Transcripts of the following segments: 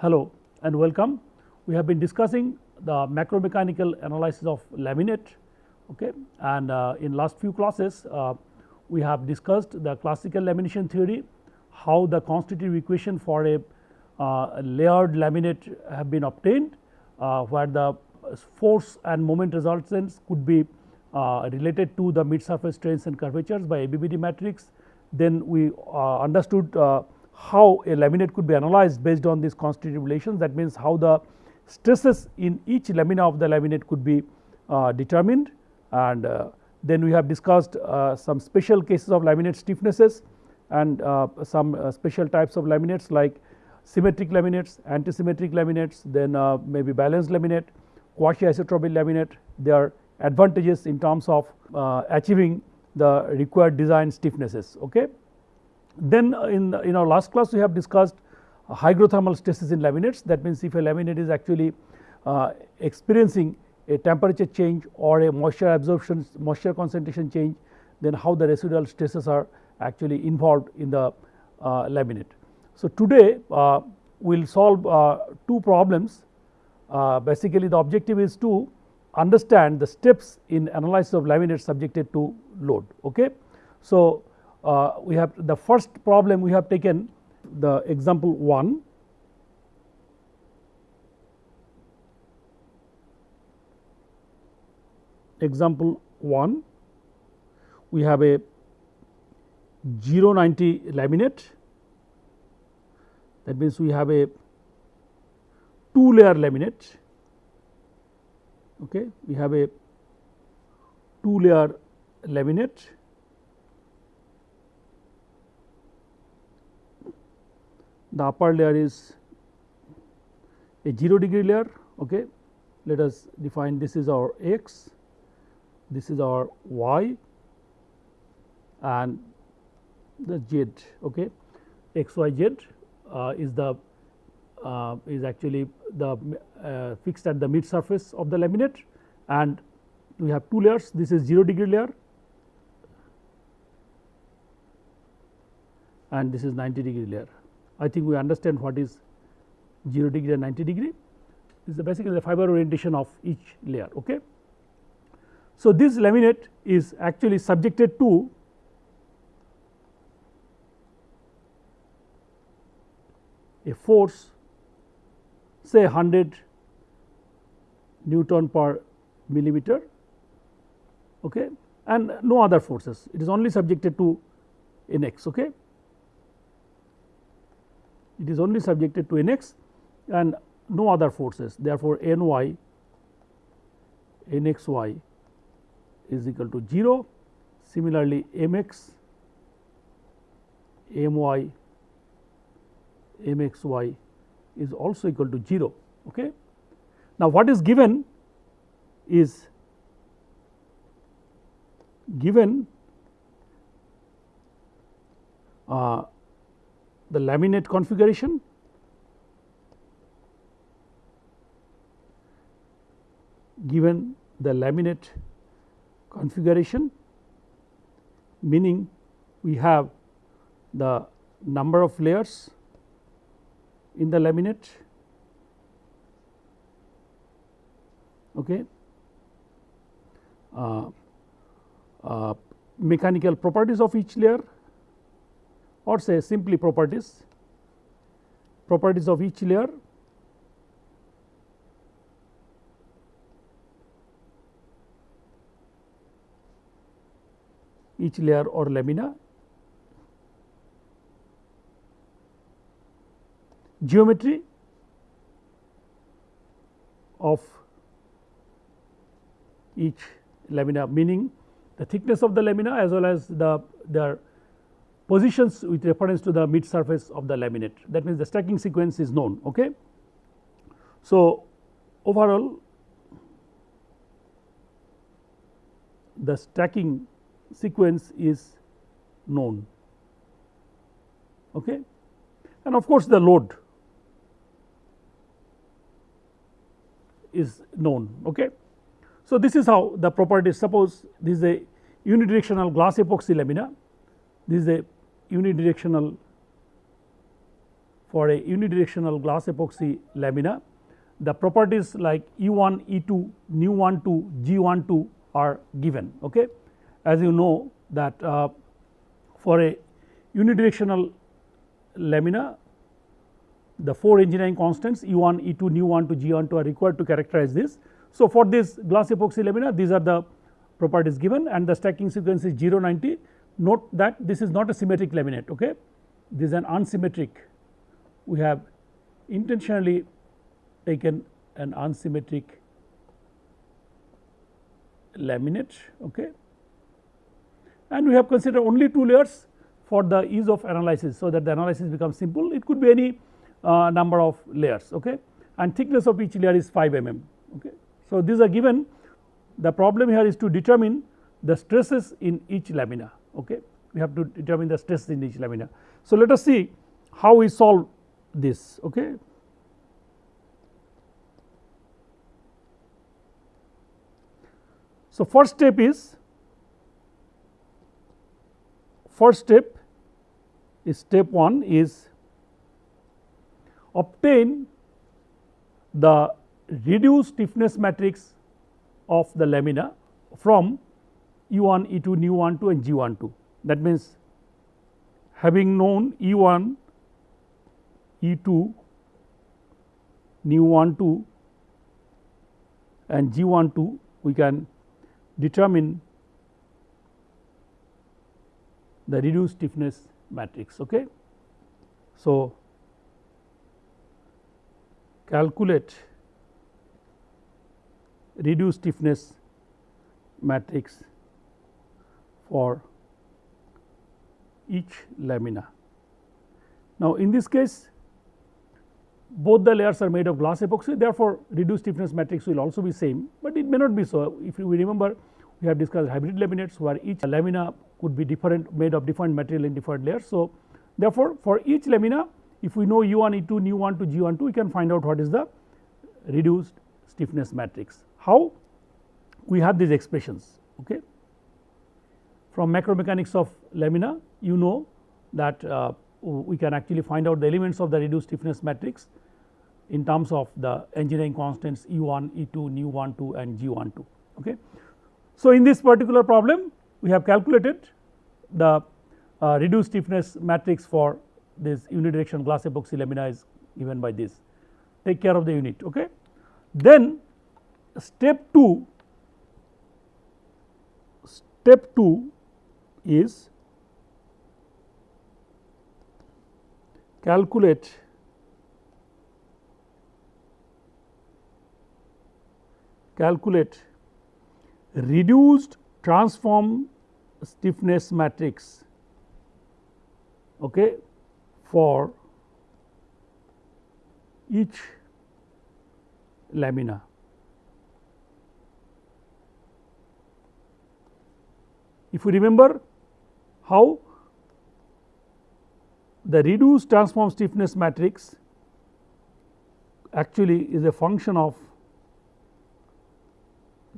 Hello and welcome. We have been discussing the macromechanical analysis of laminate okay. and uh, in last few classes uh, we have discussed the classical lamination theory, how the constitutive equation for a uh, layered laminate have been obtained uh, where the force and moment resultants could be uh, related to the mid surface strains and curvatures by ABBD matrix. Then we uh, understood how a laminate could be analyzed based on these constitutive relations that means how the stresses in each lamina of the laminate could be uh, determined and uh, then we have discussed uh, some special cases of laminate stiffnesses and uh, some uh, special types of laminates like symmetric laminates, antisymmetric laminates, then uh, maybe balanced laminate, quasi isotropic laminate, their advantages in terms of achieving the required design stiffnesses. Okay. Then in, in our last class we have discussed hygrothermal stresses in laminates that means if a laminate is actually uh, experiencing a temperature change or a moisture absorption moisture concentration change then how the residual stresses are actually involved in the uh, laminate. So, today uh, we will solve uh, two problems uh, basically the objective is to understand the steps in analysis of laminates subjected to load. Okay. So, uh, we have the first problem we have taken the example 1 example 1 we have a 090 laminate. That means we have a two layer laminate. Okay we have a two layer laminate the upper layer is a 0 degree layer okay? Let us define this is our x this is our y and the z okay? X y z uh, is the uh, is actually the uh, fixed at the mid surface of the laminate and we have two layers. This is 0 degree layer and this is 90 degree layer I think we understand what is 0 degree and 90 degree this is basically the fiber orientation of each layer. Okay. So, this laminate is actually subjected to a force say 100 Newton per millimeter okay, and no other forces it is only subjected to Nx. Okay it is only subjected to Nx and no other forces therefore, Ny Nxy is equal to 0 similarly Mx My Mxy is also equal to 0. Okay. Now, what is given is given uh, the laminate configuration. Given the laminate configuration meaning we have the number of layers in the laminate. Okay. Uh, uh, mechanical properties of each layer or say simply properties, properties of each layer each layer or lamina geometry of each lamina meaning the thickness of the lamina as well as the their positions with reference to the mid surface of the laminate that means the stacking sequence is known. Okay. So, overall the stacking sequence is known okay. and of course, the load is known. Okay. So, this is how the properties suppose this is a unidirectional glass epoxy lamina this is a unidirectional for a unidirectional glass epoxy lamina the properties like E1, E2, nu12, G12 are given. Okay. As you know that uh, for a unidirectional lamina the 4 engineering constants E1, E2, nu12 G12 are required to characterize this. So, for this glass epoxy lamina these are the properties given and the stacking sequence is 0 90 note that this is not a symmetric laminate okay? This is an unsymmetric. We have intentionally taken an unsymmetric laminate okay? And we have considered only two layers for the ease of analysis. So, that the analysis becomes simple. It could be any uh, number of layers okay? And thickness of each layer is 5 mm okay. So, these are given. The problem here is to determine the stresses in each lamina okay we have to determine the stress in each lamina. So, let us see how we solve this okay. So, first step is first step is step 1 is obtain the reduced stiffness matrix of the lamina from E1, E2, nu12 and G12 that means having known E1, E2, nu12 and G12 we can determine the reduced stiffness matrix. Okay. So, calculate reduced stiffness matrix for each lamina. Now, in this case both the layers are made of glass epoxy therefore, reduced stiffness matrix will also be same, but it may not be so if we remember we have discussed hybrid laminates where each lamina could be different made of different material in different layers. So, therefore, for each lamina if we know E1, E2, nu12 G12 we can find out what is the reduced stiffness matrix. How? We have these expressions okay. From macromechanics of lamina you know that uh, we can actually find out the elements of the reduced stiffness matrix in terms of the engineering constants E1, E2, nu12 and G12 okay. So, in this particular problem we have calculated the uh, reduced stiffness matrix for this unidirectional glass epoxy lamina is given by this take care of the unit okay. Then step 2 step 2 is calculate calculate reduced transform stiffness matrix okay for each lamina. If you remember how the reduced transform stiffness matrix actually is a function of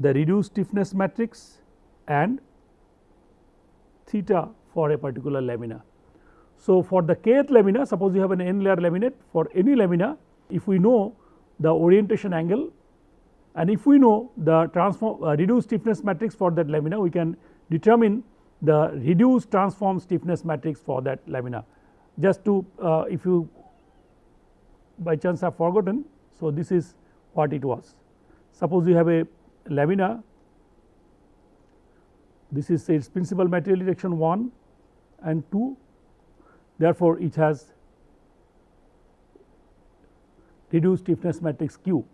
the reduced stiffness matrix and theta for a particular lamina. So, for the kth lamina suppose you have an n layer laminate for any lamina if we know the orientation angle and if we know the transform uh, reduced stiffness matrix for that lamina we can determine the reduced transform stiffness matrix for that lamina. Just to uh, if you by chance have forgotten. So, this is what it was suppose you have a lamina this is its principal material direction 1 and 2 therefore, it has reduced stiffness matrix Q.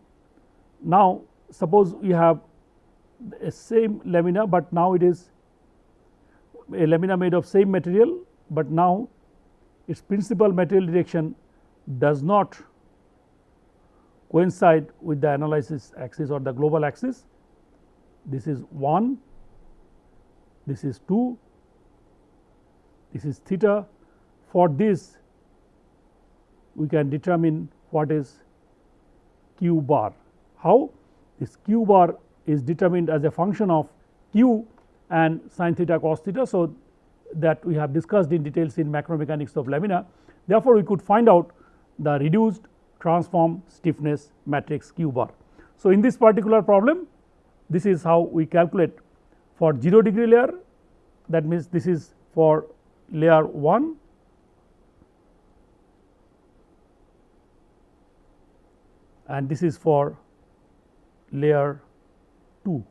Now, suppose we have a same lamina, but now it is a lamina made of same material, but now its principal material direction does not coincide with the analysis axis or the global axis. This is 1, this is 2, this is theta for this we can determine what is q bar. How? This q bar is determined as a function of q and sin theta cos theta. So, that we have discussed in details in macro mechanics of lamina. Therefore, we could find out the reduced transform stiffness matrix q bar. So, in this particular problem this is how we calculate for 0 degree layer that means this is for layer 1 and this is for layer 2.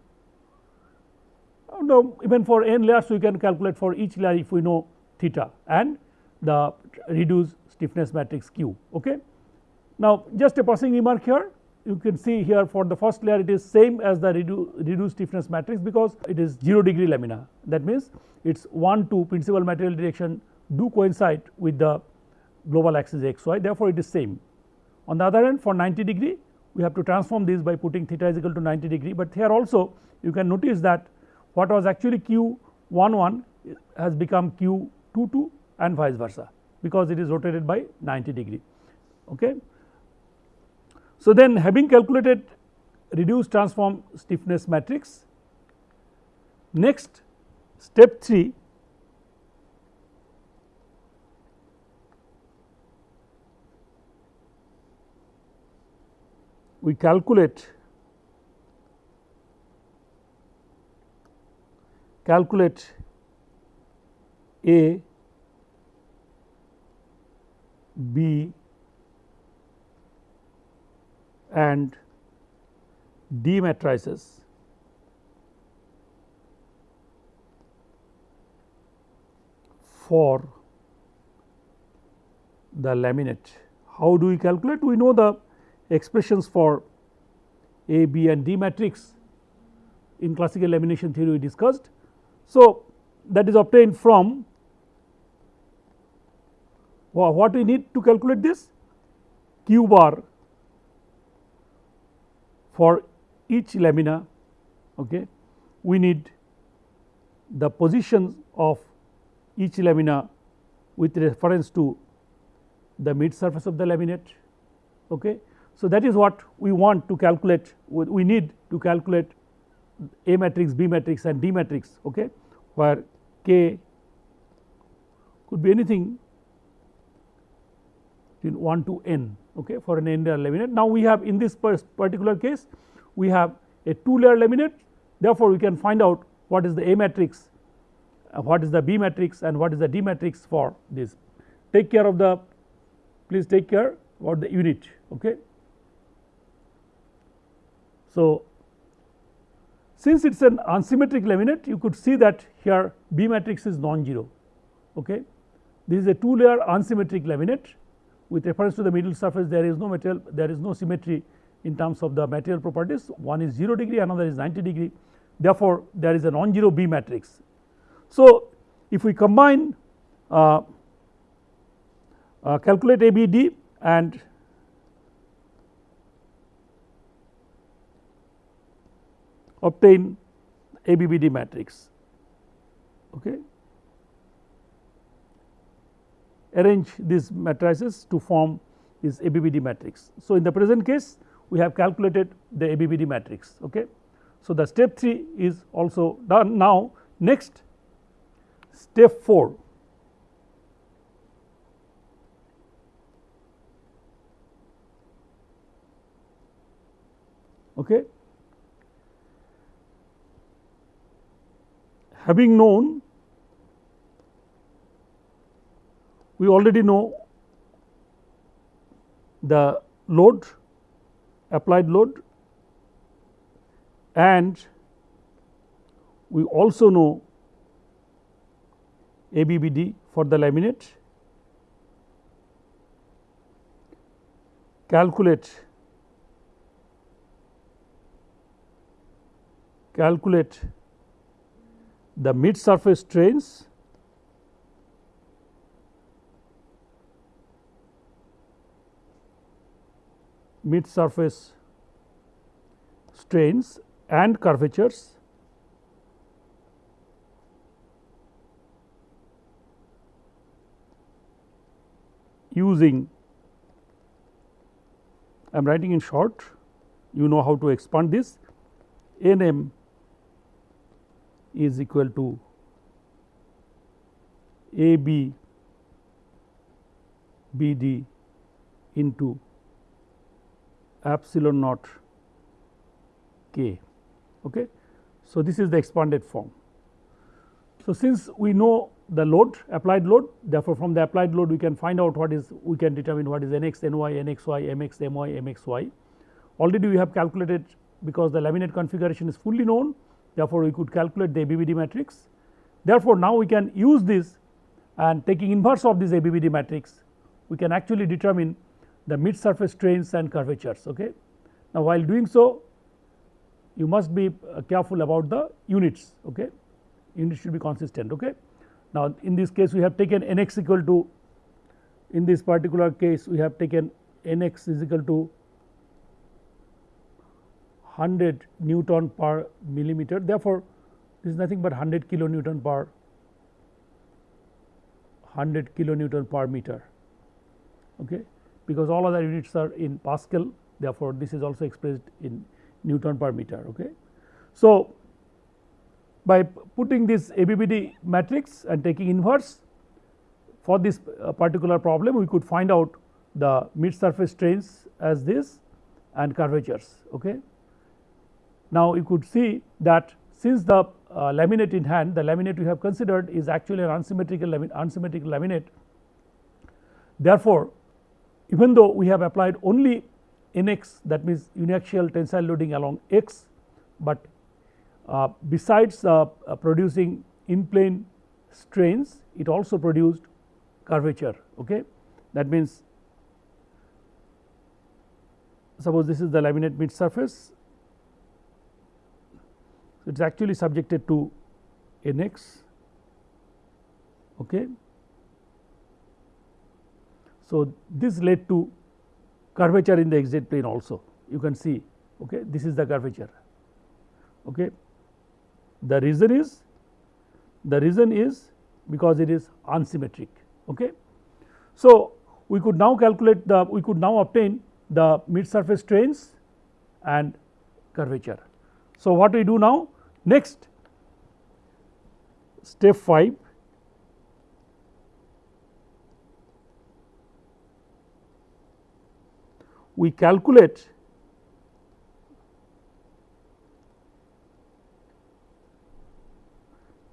Oh, now, even for n layers we can calculate for each layer if we know theta and the reduced stiffness matrix q. Okay. Now, just a passing remark here you can see here for the first layer it is same as the redu reduced stiffness matrix because it is 0 degree lamina that means its 1 2 principal material direction do coincide with the global axis xy therefore, it is same. On the other hand for 90 degree we have to transform this by putting theta is equal to 90 degree, but here also you can notice that what was actually q 1 1 has become q 2 2 and vice versa because it is rotated by 90 degree. Okay. So, then having calculated reduced transform stiffness matrix next step 3 we calculate calculate A, B and D matrices for the laminate. How do we calculate? We know the expressions for A, B and D matrix in classical lamination theory we discussed. So, that is obtained from what we need to calculate this q bar for each lamina okay, we need the positions of each lamina with reference to the mid surface of the laminate. Okay. So, that is what we want to calculate we need to calculate A matrix, B matrix and D matrix okay, where K could be anything between 1 to n okay, for an n layer laminate. Now, we have in this particular case we have a 2 layer laminate therefore, we can find out what is the A matrix, uh, what is the B matrix and what is the D matrix for this. Take care of the please take care about the unit. Okay. So, since it is an unsymmetric laminate you could see that here B matrix is non-zero. Okay. This is a 2 layer unsymmetric laminate with reference to the middle surface there is no material there is no symmetry in terms of the material properties one is 0 degree another is 90 degree therefore, there is a non-zero B matrix. So, if we combine uh, uh, calculate ABD and obtain ABBD matrix. Okay. Arrange these matrices to form this ABBD matrix. So, in the present case we have calculated the ABBD matrix. Okay. So, the step 3 is also done now next step 4 okay having known we already know the load applied load and we also know ABBD for the laminate. Calculate calculate the mid surface strains mid surface strains and curvatures using I am writing in short you know how to expand this Nm is equal to A B B D into epsilon naught k. Okay. So, this is the expanded form. So, since we know the load applied load therefore, from the applied load we can find out what is we can determine what is nx, ny, nxy, mx, my, mxy. Already we have calculated because the laminate configuration is fully known therefore, we could calculate the ABBD matrix. Therefore, now we can use this and taking inverse of this ABBD matrix we can actually determine the mid surface strains and curvatures. Okay. Now, while doing so you must be uh, careful about the units. Okay. Units should be consistent. Okay. Now, in this case we have taken n x equal to in this particular case we have taken n x is equal to 100 Newton per millimeter. Therefore, this is nothing but 100 kilonewton per 100 kilonewton per meter okay, because all other units are in Pascal therefore, this is also expressed in Newton per meter. Okay. So, by putting this ABBD matrix and taking inverse for this uh, particular problem we could find out the mid surface strains as this and curvatures. Okay. Now, you could see that since the uh, laminate in hand the laminate we have considered is actually an unsymmetrical lamin unsymmetrical laminate. Therefore, even though we have applied only nx that means uniaxial tensile loading along x, but uh, besides uh, uh, producing in plane strains it also produced curvature okay. That means suppose this is the laminate mid surface it is actually subjected to nx okay? So, this led to curvature in the xz plane also. You can see okay this is the curvature okay? The reason is the reason is because it is unsymmetric okay? So we could now calculate the we could now obtain the mid surface strains and curvature. So what we do now next step 5 we calculate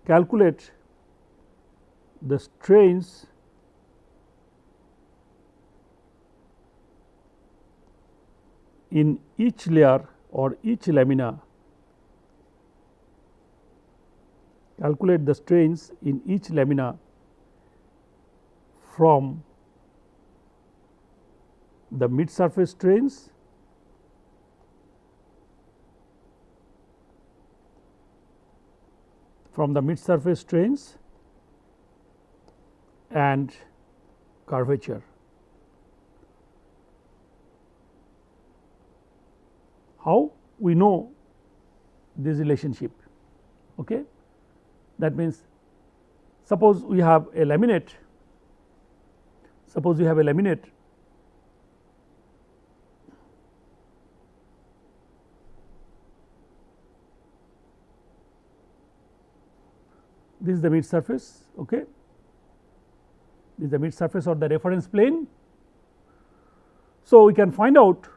calculate the strains in each layer or each lamina calculate the strains in each lamina from the mid surface strains from the mid surface strains and curvature. How we know this relationship? Okay. That means, suppose we have a laminate, suppose we have a laminate this is the mid surface okay? This is the mid surface or the reference plane. So we can find out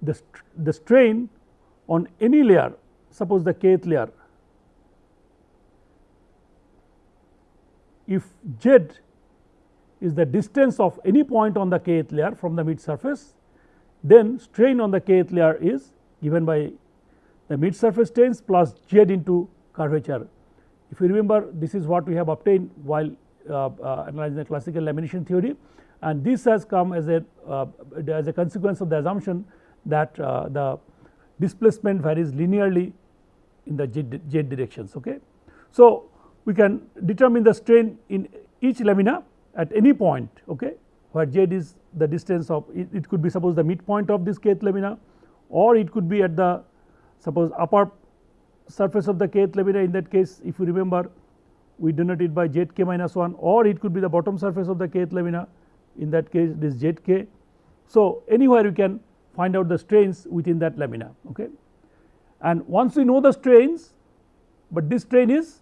the, st the strain on any layer suppose the kth layer if z is the distance of any point on the kth layer from the mid surface then strain on the kth layer is given by the mid surface strains plus z into curvature. If you remember this is what we have obtained while uh, uh, analyzing the classical lamination theory and this has come as a uh, as a consequence of the assumption that uh, the displacement varies linearly in the z, z directions. Okay. So, we can determine the strain in each lamina at any point okay, where z is the distance of it, it could be suppose the midpoint of this kth lamina or it could be at the suppose upper surface of the kth lamina in that case if you remember we denote it by zk minus 1 or it could be the bottom surface of the kth lamina in that case this zk. So, anywhere you can find out the strains within that lamina okay. And once we know the strains, but this strain is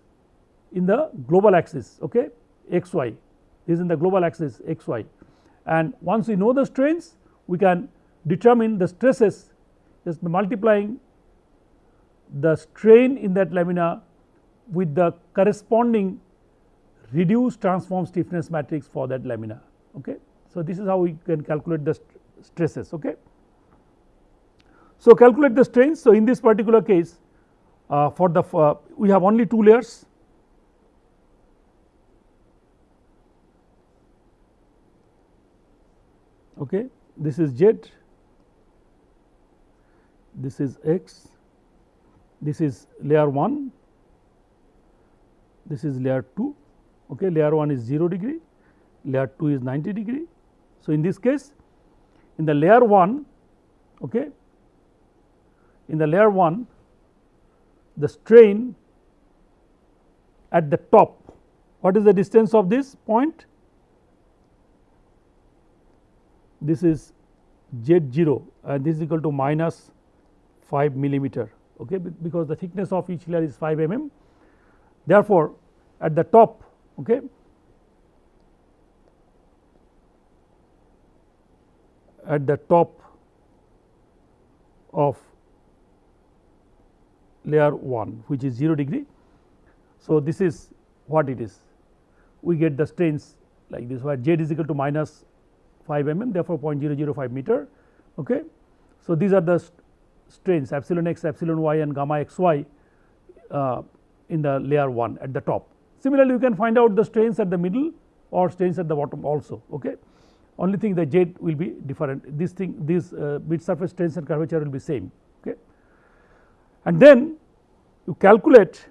in the global axis okay xy this is in the global axis xy. and once we know the strains we can determine the stresses just multiplying the strain in that lamina with the corresponding reduced transform stiffness matrix for that lamina. Okay. So, this is how we can calculate the st stresses. Okay. So, calculate the strains. So, in this particular case uh, for the uh, we have only two layers okay? This is z. This is x. This is layer 1 this is layer 2 okay? Layer 1 is 0 degree. Layer 2 is 90 degree. So in this case in the layer 1 okay? In the layer 1 the strain at the top. What is the distance of this point this is z 0 and this is equal to minus 5 millimeter okay, because the thickness of each layer is 5 mm. Therefore, at the top okay, at the top of layer 1 which is 0 degree. So, this is what it is we get the strains like this where z is equal to minus 5 mm therefore 0.005 meter. Okay. So, these are the strains epsilon x, epsilon y and gamma x y uh, in the layer 1 at the top. Similarly, you can find out the strains at the middle or strains at the bottom also. Okay. Only thing the z will be different this thing these uh, mid surface strains and curvature will be same. Okay. And then you calculate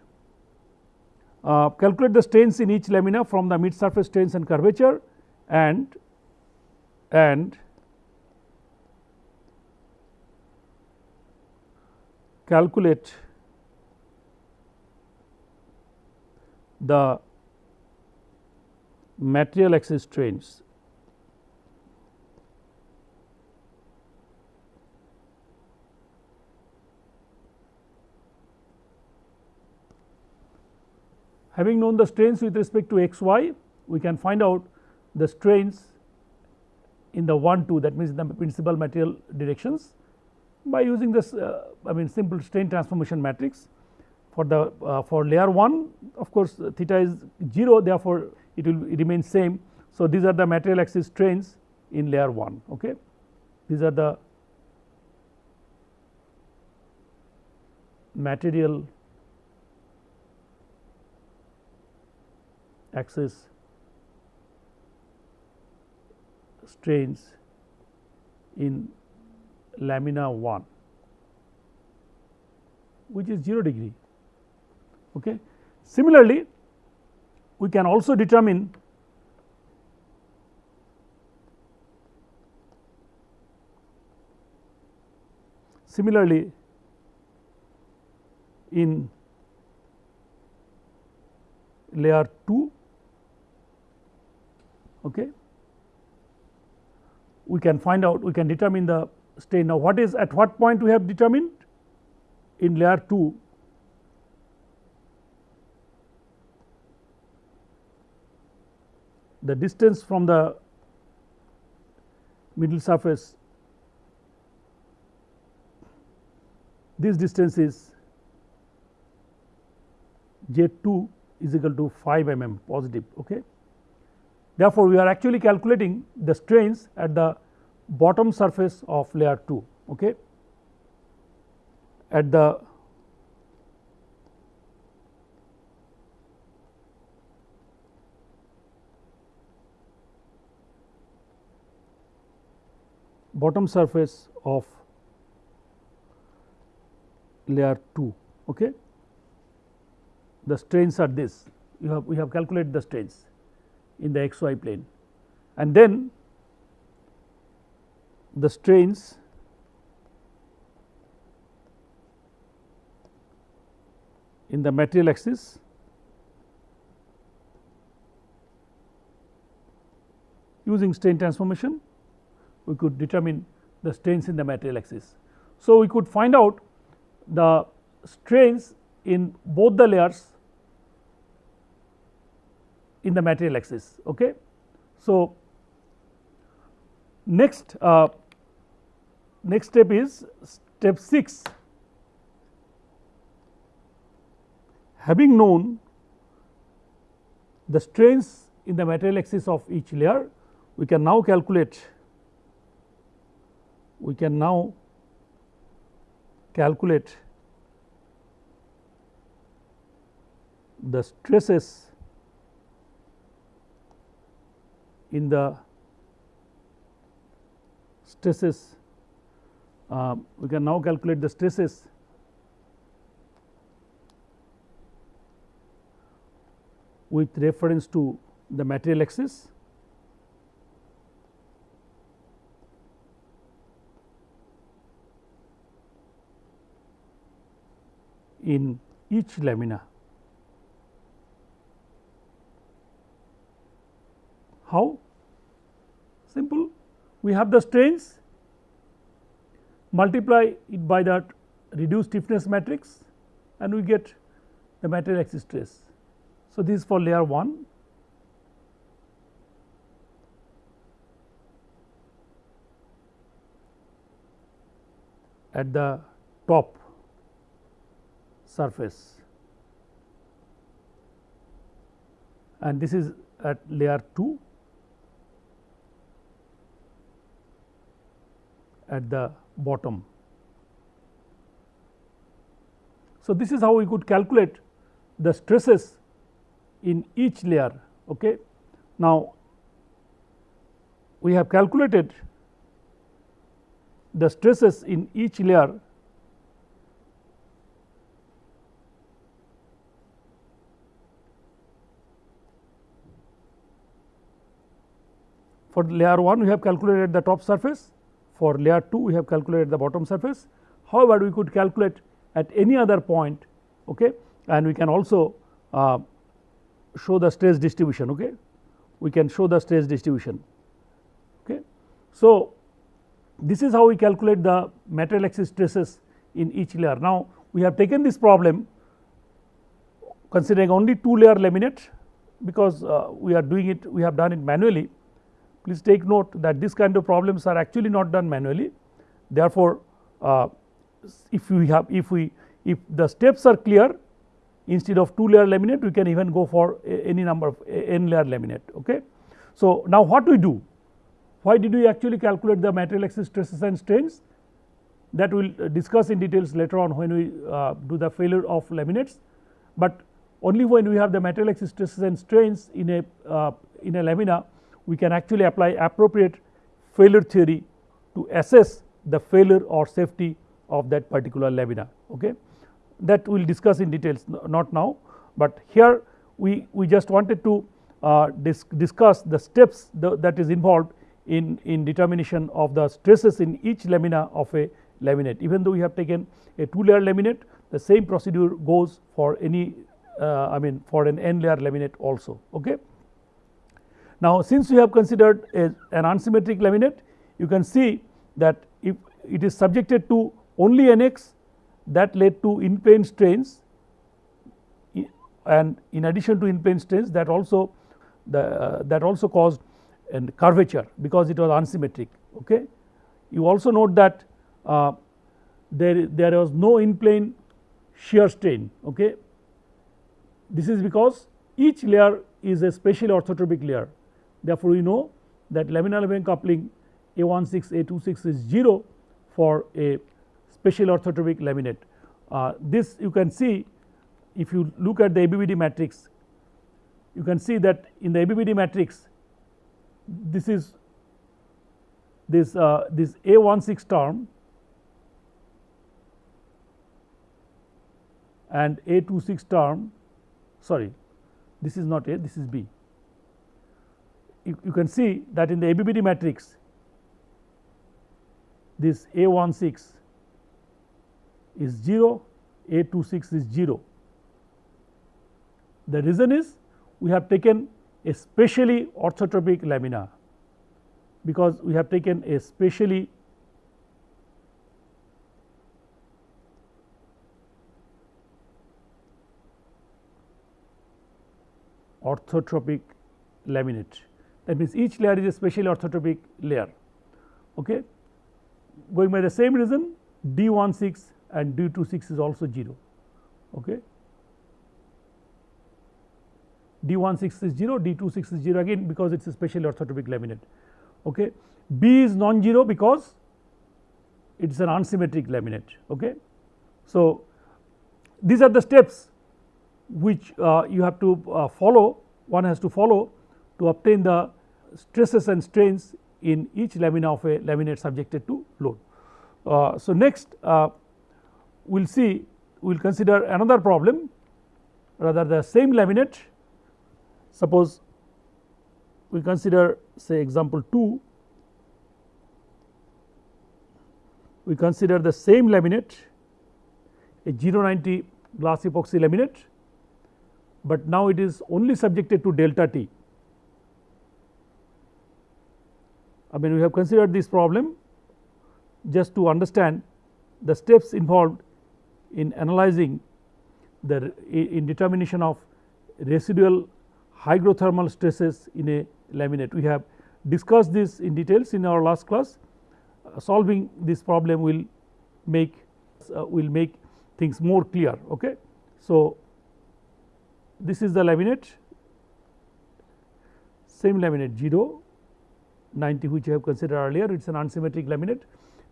uh, calculate the strains in each lamina from the mid surface strains and curvature and and calculate the material axis strains. Having known the strains with respect to x y, we can find out the strains in the 1 2 that means the principal material directions by using this uh, I mean simple strain transformation matrix for the uh, for layer 1 of course theta is 0 therefore it will remain same. So, these are the material axis strains in layer 1 okay these are the material axis strains in lamina 1 which is 0 degree. Okay. Similarly, we can also determine similarly in layer 2 okay we can find out we can determine the strain. Now, what is at what point we have determined in layer 2 the distance from the middle surface this distance is z 2 is equal to 5 mm positive. Okay. Therefore, we are actually calculating the strains at the bottom surface of layer 2 okay? At the bottom surface of layer 2 okay? The strains are this. You have we have calculated the strains in the xy plane and then the strains in the material axis using strain transformation we could determine the strains in the material axis. So, we could find out the strains in both the layers in the material axis. Okay. So, Next, uh, next step is step 6 having known the strains in the material axis of each layer we can now calculate we can now calculate the stresses in the stresses uh, we can now calculate the stresses with reference to the material axis in each lamina. How? Simple, we have the strains. Multiply it by that reduced stiffness matrix and we get the material axis stress. So, this is for layer 1 at the top surface. And this is at layer 2 at the bottom. So, this is how we could calculate the stresses in each layer. Okay. Now, we have calculated the stresses in each layer For layer 1 we have calculated the top surface, for layer 2 we have calculated the bottom surface. However, we could calculate at any other point okay, and we can also uh, show the stress distribution. Okay. We can show the stress distribution. Okay. So, this is how we calculate the material axis stresses in each layer. Now, we have taken this problem considering only two layer laminate because uh, we are doing it we have done it manually Please take note that this kind of problems are actually not done manually. Therefore, uh, if we have if we if the steps are clear instead of two layer laminate we can even go for any number of n layer laminate. Okay. So, now what we do? Why did we actually calculate the material axis stresses and strains? That we will discuss in details later on when we uh, do the failure of laminates, but only when we have the material axis stresses and strains in a uh, in a lamina we can actually apply appropriate failure theory to assess the failure or safety of that particular lamina. Okay. That we will discuss in details not now, but here we, we just wanted to uh, dis discuss the steps the, that is involved in, in determination of the stresses in each lamina of a laminate. Even though we have taken a two layer laminate the same procedure goes for any uh, I mean for an n layer laminate also. Okay. Now, since we have considered a, an unsymmetric laminate you can see that if it is subjected to only NX that led to in plane strains and in addition to in plane strains that also the uh, that also caused a curvature because it was unsymmetric. Okay. You also note that uh, there there was no in plane shear strain. Okay. This is because each layer is a special orthotropic layer Therefore, we know that laminar Levin coupling A16 A26 is 0 for a special orthotropic laminate. Uh, this you can see if you look at the ABBD matrix you can see that in the ABBD matrix this is this uh, this A16 term and A26 term sorry this is not A this is B you, you can see that in the ABBD matrix this A16 is 0, A26 is 0. The reason is we have taken a specially orthotropic lamina because we have taken a specially orthotropic laminate that means each layer is a special orthotropic layer. Okay. Going by the same reason D 1 6 and D 2 6 is also 0. Okay. D 1 6 is 0, D 2 6 is 0 again because it is a special orthotropic laminate. Okay. B is non-zero because it is an unsymmetric laminate. Okay. So, these are the steps which uh, you have to uh, follow one has to follow to obtain the stresses and strains in each lamina of a laminate subjected to load. Uh, so, next uh, we will see we will consider another problem rather the same laminate suppose we consider say example 2 we consider the same laminate a 090 glass epoxy laminate, but now it is only subjected to delta T. I mean we have considered this problem just to understand the steps involved in analyzing the in determination of residual hygrothermal stresses in a laminate. We have discussed this in details in our last class uh, solving this problem will make uh, will make things more clear. Okay. So, this is the laminate same laminate 0 90 which I have considered earlier it is an unsymmetric laminate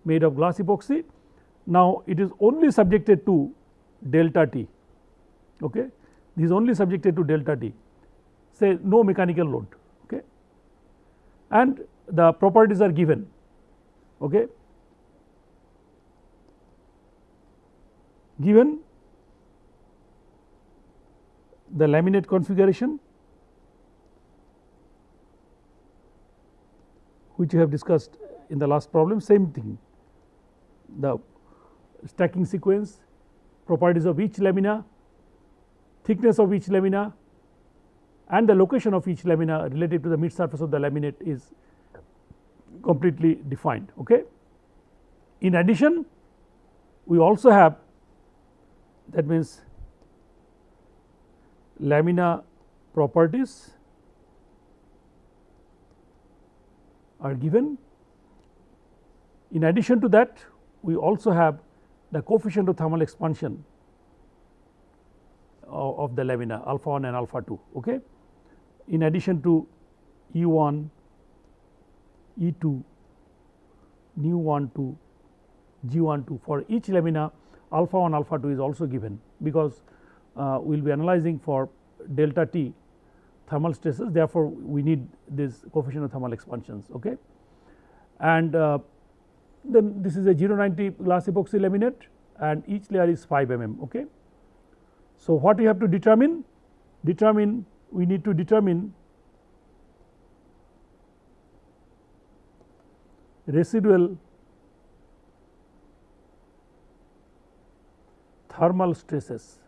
made of glass epoxy. Now, it is only subjected to delta T okay. this is only subjected to delta T say no mechanical load okay. and the properties are given okay. given the laminate configuration which we have discussed in the last problem same thing the stacking sequence properties of each lamina thickness of each lamina and the location of each lamina related to the mid surface of the laminate is completely defined. Okay. In addition we also have that means lamina properties are given. In addition to that we also have the coefficient of thermal expansion of, the lamina alpha 1 and alpha 2. Okay. In addition to E 1, E 2, nu 1 2, G 1 2 for each lamina alpha 1 alpha 2 is also given because uh, we will be analyzing for delta t thermal stresses therefore, we need this coefficient of thermal expansions. Okay. And uh, then this is a 090 glass epoxy laminate and each layer is 5 mm. Okay. So, what we have to determine? Determine we need to determine residual thermal stresses.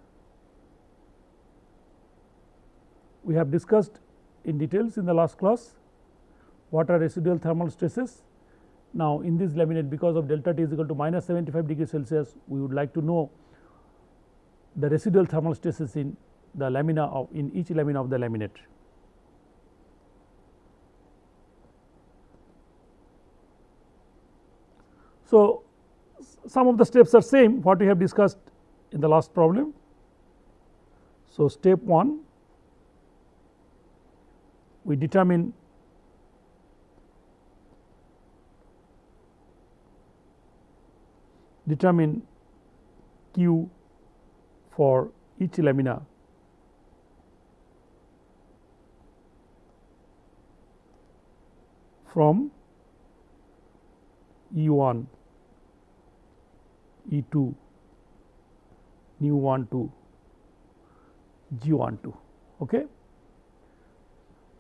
We have discussed in details in the last class what are residual thermal stresses. Now, in this laminate because of delta T is equal to minus 75 degree Celsius we would like to know the residual thermal stresses in the lamina of in each lamina of the laminate. So, some of the steps are same what we have discussed in the last problem. So, step 1 we determine determine q for each lamina from E 1 E 2 nu 1 2 G 1 2. Okay.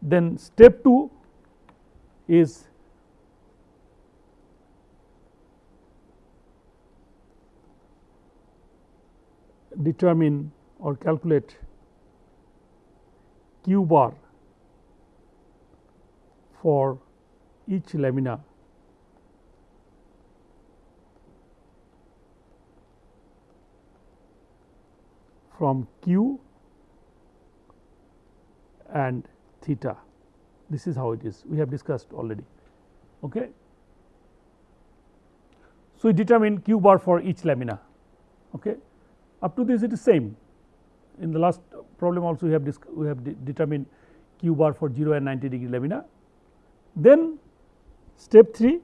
Then step 2 is determine or calculate q bar for each lamina. From q and theta this is how it is we have discussed already. Okay. So, we determine q bar for each lamina okay. up to this it is same in the last problem also we have we have de determined q bar for 0 and 90 degree lamina. Then step 3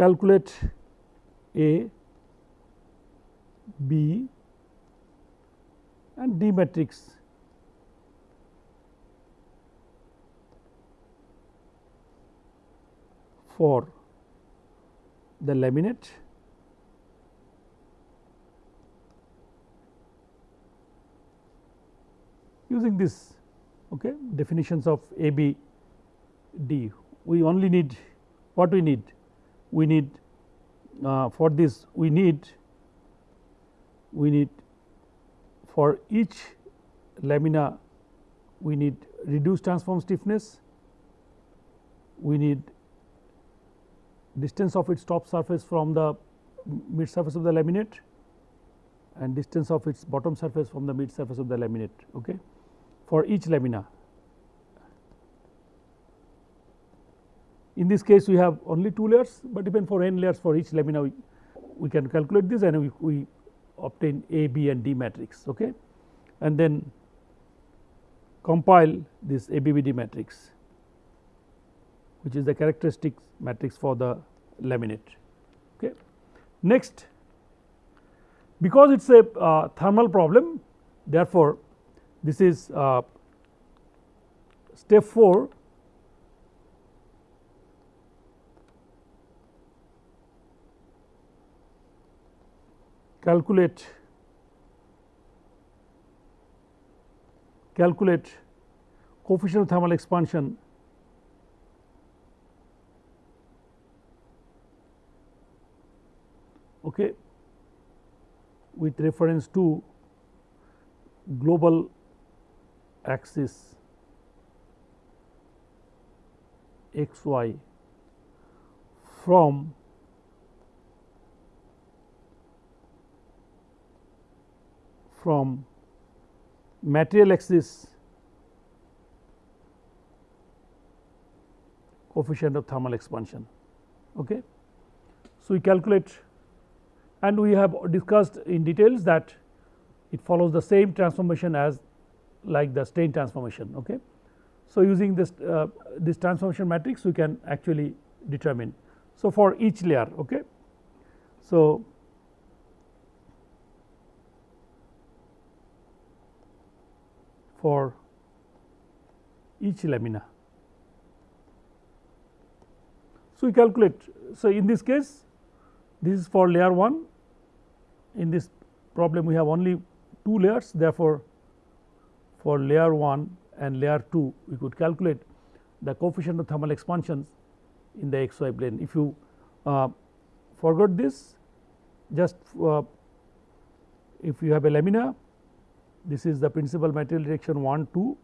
calculate A, B and D matrix for the laminate using this okay, definitions of A, B, D. We only need what we need we need uh, for this we need we need for each lamina we need reduced transform stiffness we need distance of its top surface from the mid surface of the laminate and distance of its bottom surface from the mid surface of the laminate okay, for each lamina. In this case we have only 2 layers, but even for n layers for each lamina we, we can calculate this and we, we obtain A, B and D matrix okay. and then compile this ABBD matrix which is the characteristic matrix for the laminate. Okay. Next because it is a uh, thermal problem therefore, this is uh, step 4 calculate calculate coefficient of thermal expansion okay, with reference to global axis x y from from material axis coefficient of thermal expansion. Okay. So, we calculate and we have discussed in details that it follows the same transformation as like the strain transformation. Okay. So, using this uh, this transformation matrix we can actually determine. So, for each layer. Okay. So, for each lamina. So, we calculate. So, in this case this is for layer 1 in this problem we have only 2 layers therefore, for layer 1 and layer 2 we could calculate the coefficient of thermal expansions in the xy plane. If you uh, forgot this just uh, if you have a lamina this is the principal material direction 1 2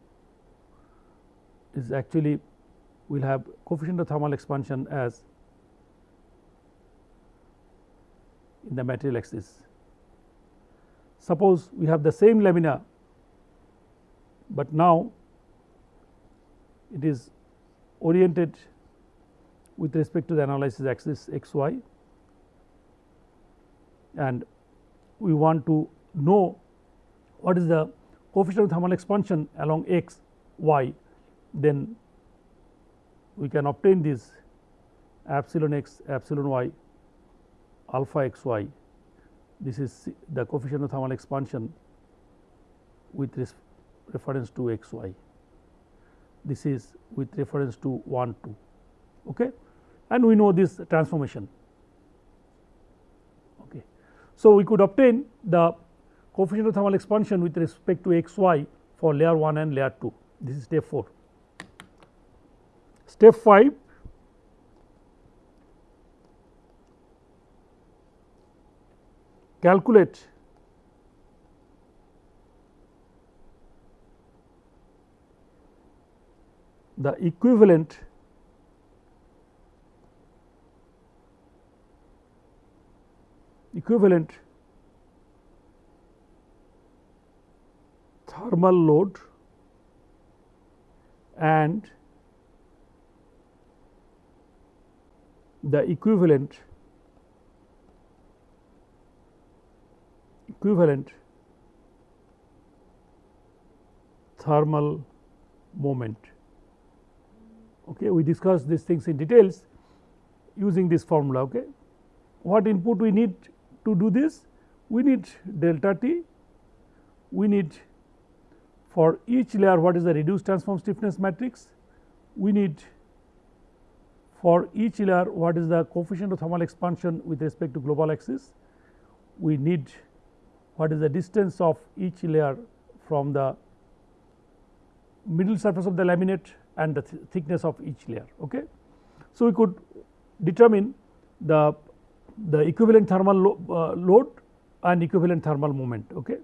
is actually we will have coefficient of thermal expansion as in the material axis. Suppose we have the same lamina, but now it is oriented with respect to the analysis axis x y and we want to know what is the coefficient of thermal expansion along x y? Then we can obtain this epsilon x epsilon y alpha x y. This is the coefficient of thermal expansion with reference to x y. This is with reference to 1 2 okay? And we know this transformation. Okay? So we could obtain the coefficient of thermal expansion with respect to x y for layer 1 and layer 2 this is step 4. Step 5 calculate the equivalent equivalent thermal load and the equivalent equivalent thermal moment. Okay. We discussed these things in details using this formula. Okay. What input we need to do this? We need delta t, we need for each layer what is the reduced transform stiffness matrix, we need for each layer what is the coefficient of thermal expansion with respect to global axis, we need what is the distance of each layer from the middle surface of the laminate and the th thickness of each layer. Okay. So, we could determine the, the equivalent thermal lo uh, load and equivalent thermal moment. Okay.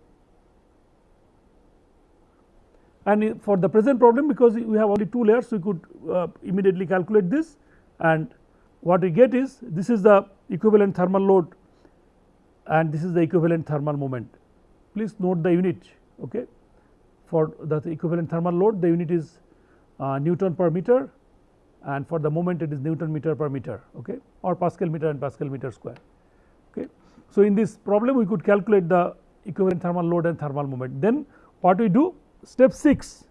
And for the present problem because we have only two layers we could uh, immediately calculate this and what we get is this is the equivalent thermal load and this is the equivalent thermal moment. Please note the unit okay. for the equivalent thermal load the unit is uh, Newton per meter and for the moment it is Newton meter per meter okay, or Pascal meter and Pascal meter square. Okay. So, in this problem we could calculate the equivalent thermal load and thermal moment. Then what we do step 6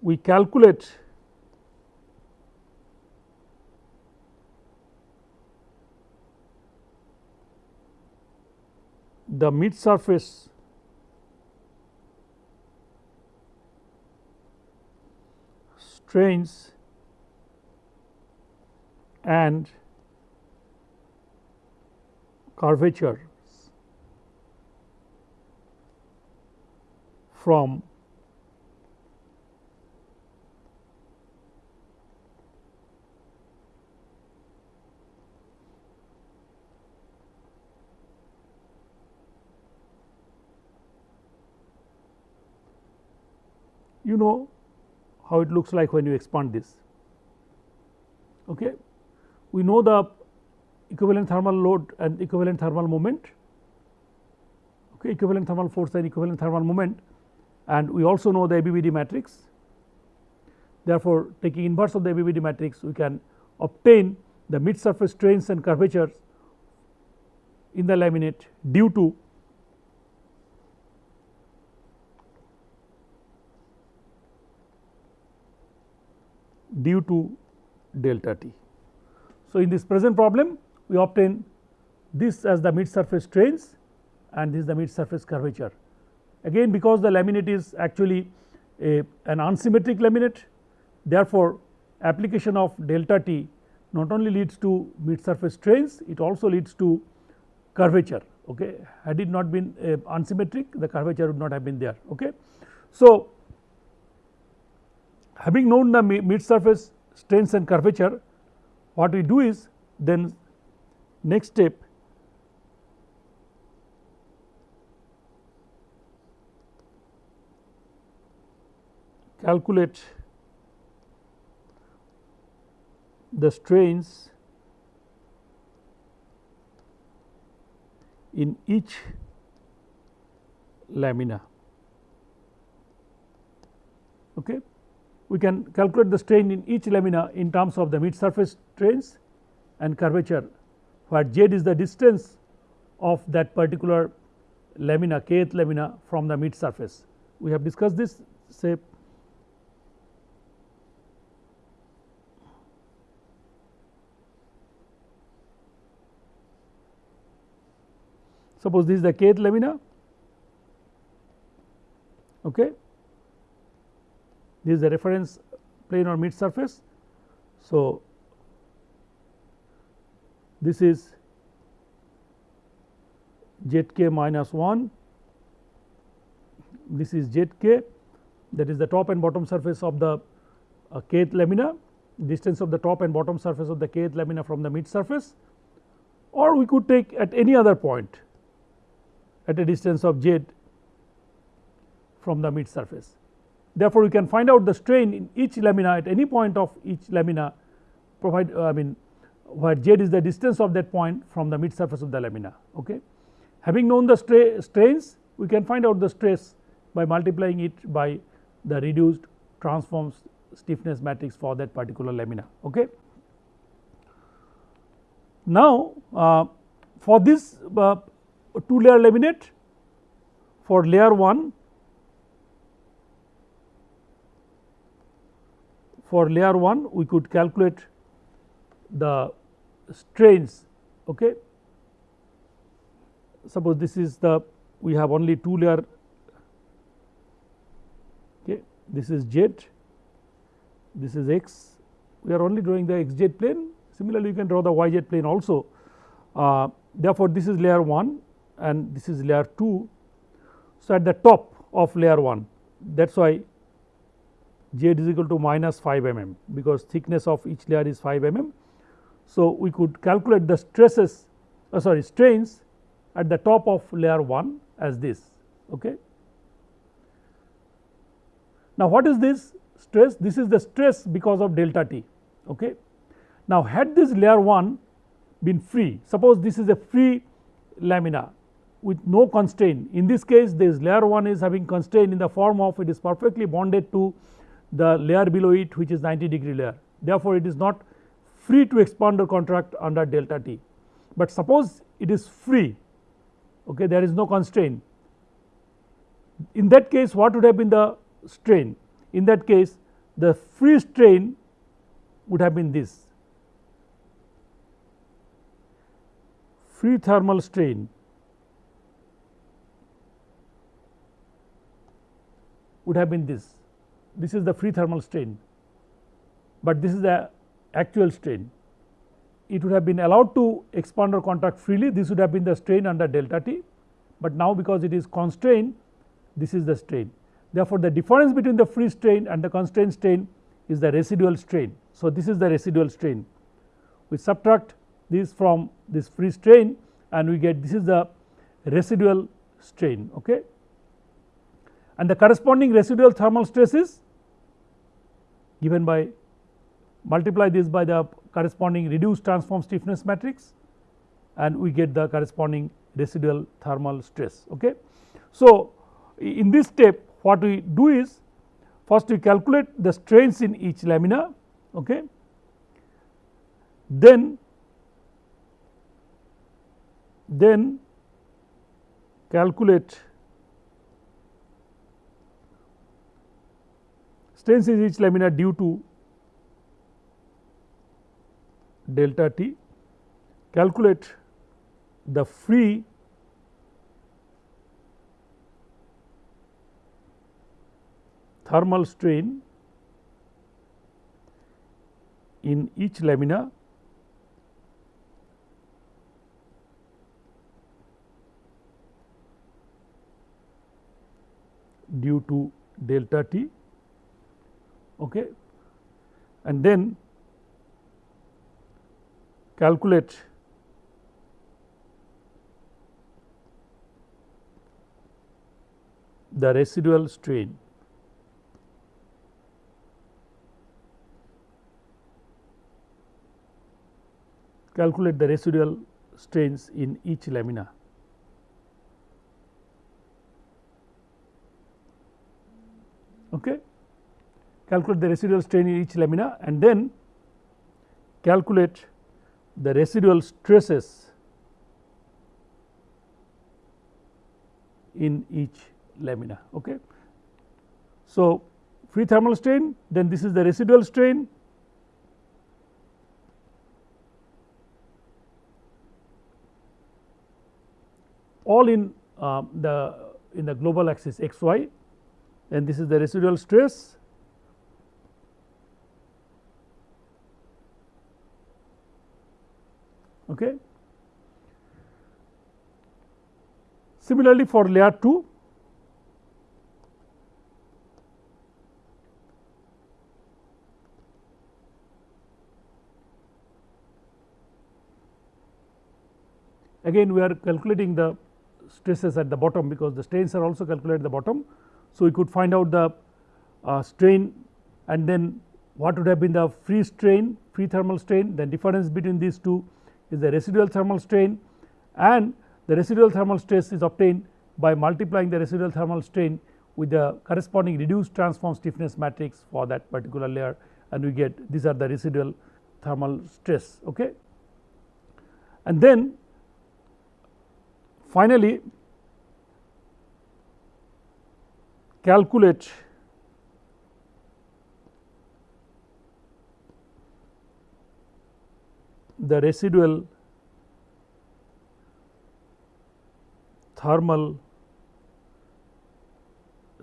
we calculate the mid surface strains and curvature from you know how it looks like when you expand this. Okay. We know the equivalent thermal load and equivalent thermal moment, okay, equivalent thermal force and equivalent thermal moment and we also know the ABBD matrix. Therefore, taking inverse of the ABBD matrix we can obtain the mid surface strains and curvatures in the laminate due to due to delta t. So, in this present problem we obtain this as the mid surface strains and this is the mid surface curvature. Again because the laminate is actually a, an unsymmetric laminate therefore, application of delta t not only leads to mid surface strains it also leads to curvature okay had it not been uh, unsymmetric the curvature would not have been there okay. So, having known the mid surface strains and curvature what we do is then next step calculate the strains in each lamina. Okay we can calculate the strain in each lamina in terms of the mid surface strains and curvature where z is the distance of that particular lamina kth lamina from the mid surface. We have discussed this say suppose this is the kth lamina? Okay. This is the reference plane or mid surface. So, this is z k minus 1, this is z k that is the top and bottom surface of the uh, kth lamina, distance of the top and bottom surface of the kth lamina from the mid surface. Or we could take at any other point at a distance of z from the mid surface. Therefore, we can find out the strain in each lamina at any point of each lamina provide uh, I mean where z is the distance of that point from the mid surface of the lamina. Okay. having known the stra strains we can find out the stress by multiplying it by the reduced transform stiffness matrix for that particular lamina. Okay. Now, uh, for this uh, 2 layer laminate for layer 1 for layer 1 we could calculate the strains okay? Suppose this is the we have only 2 layer okay? This is z this is x. We are only drawing the xz plane. Similarly you can draw the yz plane also. Uh, therefore this is layer 1 and this is layer 2 so at the top of layer 1 that is why z is equal to minus 5 mm because thickness of each layer is 5 mm. So, we could calculate the stresses uh, sorry strains at the top of layer 1 as this. Okay. Now, what is this stress? This is the stress because of delta t. Okay. Now, had this layer 1 been free, suppose this is a free lamina with no constraint. In this case, this layer 1 is having constraint in the form of it is perfectly bonded to the layer below it which is 90 degree layer. Therefore, it is not free to expand or contract under delta t. But suppose it is free okay there is no constraint in that case what would have been the strain in that case the free strain would have been this free thermal strain would have been this. This is the free thermal strain but this is the actual strain. It would have been allowed to expand or contract freely. This would have been the strain under delta t, but now because it is constrained this is the strain. Therefore, the difference between the free strain and the constrained strain is the residual strain. So, this is the residual strain. We subtract this from this free strain and we get this is the residual strain okay and the corresponding residual thermal stress is given by multiply this by the corresponding reduced transform stiffness matrix and we get the corresponding residual thermal stress. Okay. So, in this step what we do is first we calculate the strains in each lamina okay. then then calculate strains in each lamina due to delta t, calculate the free thermal strain in each lamina due to delta t okay and then calculate the residual strain calculate the residual strains in each lamina. Okay. Calculate the residual strain in each lamina and then calculate the residual stresses in each lamina. Okay. So, free thermal strain then this is the residual strain all in uh, the in the global axis x y and this is the residual stress Okay. Similarly, for layer 2 again we are calculating the stresses at the bottom because the strains are also calculated at the bottom. So, we could find out the uh, strain and then what would have been the free strain free thermal strain the difference between these two is the residual thermal strain and the residual thermal stress is obtained by multiplying the residual thermal strain with the corresponding reduced transform stiffness matrix for that particular layer and we get these are the residual thermal stress. Okay. And then finally, calculate the residual thermal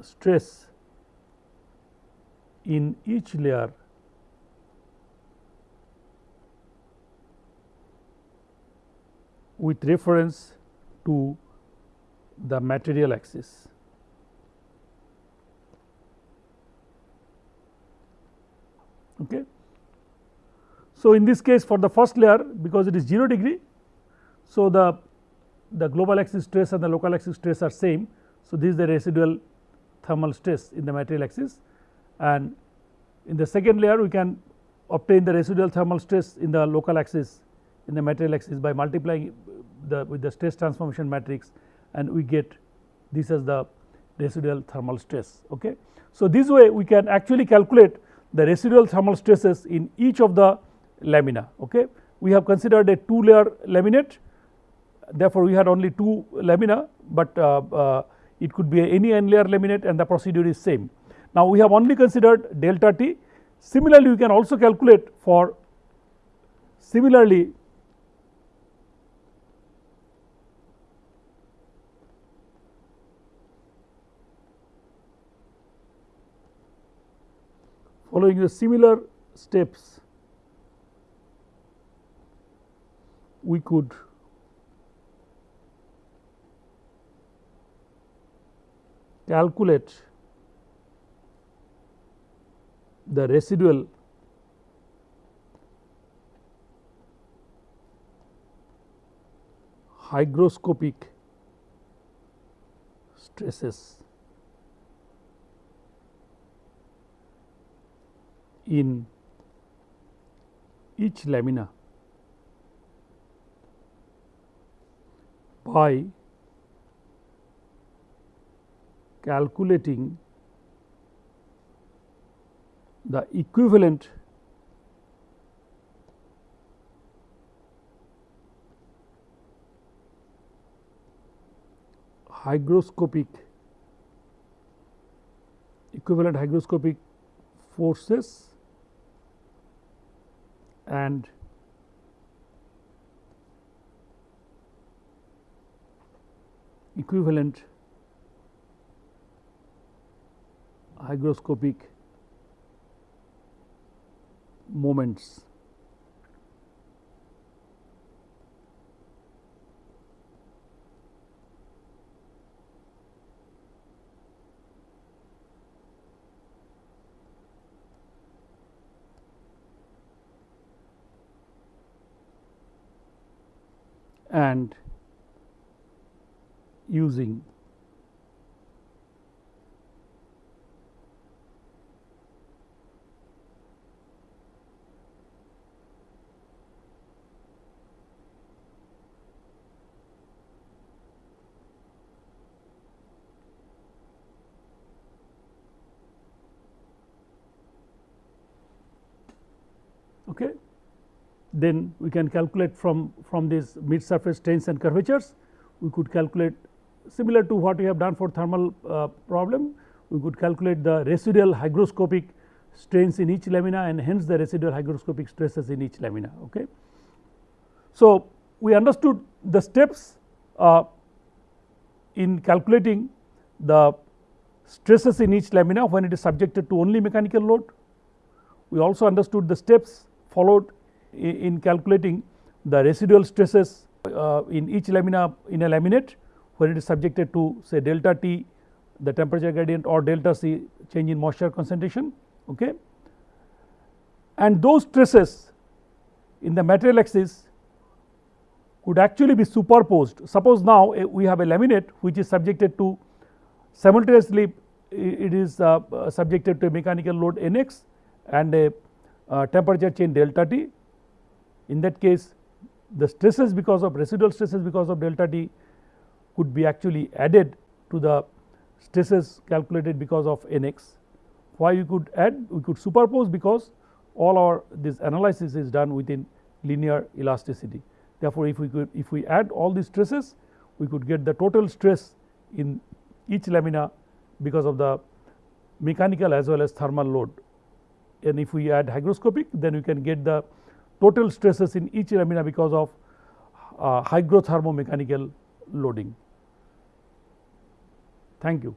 stress in each layer with reference to the material axis. Okay. So, in this case for the first layer because it is 0 degree. So, the, the global axis stress and the local axis stress are same. So, this is the residual thermal stress in the material axis and in the second layer we can obtain the residual thermal stress in the local axis in the material axis by multiplying the with the stress transformation matrix and we get this as the residual thermal stress. Okay. So, this way we can actually calculate the residual thermal stresses in each of the lamina. Okay. We have considered a two layer laminate therefore, we had only two lamina, but uh, uh, it could be any n layer laminate and the procedure is same. Now, we have only considered delta t similarly we can also calculate for similarly following the similar steps we could calculate the residual hygroscopic stresses in each lamina by calculating the equivalent hygroscopic equivalent hygroscopic forces and equivalent hygroscopic moments. and using okay. Then we can calculate from, from these mid surface strains and curvatures, we could calculate similar to what we have done for thermal uh, problem, we could calculate the residual hygroscopic strains in each lamina and hence the residual hygroscopic stresses in each lamina. Okay. So, we understood the steps uh, in calculating the stresses in each lamina when it is subjected to only mechanical load. We also understood the steps followed in calculating the residual stresses uh, in each lamina in a laminate when it is subjected to say delta T the temperature gradient or delta C change in moisture concentration. Okay. And those stresses in the material axis could actually be superposed. Suppose now uh, we have a laminate which is subjected to simultaneously it is uh, subjected to a mechanical load Nx and a uh, temperature change delta T. In that case the stresses because of residual stresses because of delta T could be actually added to the stresses calculated because of nx. Why we could add? We could superpose because all our this analysis is done within linear elasticity. Therefore, if we could if we add all these stresses we could get the total stress in each lamina because of the mechanical as well as thermal load and if we add hygroscopic then we can get the total stresses in each lamina because of uh, hygrothermomechanical loading. Thank you.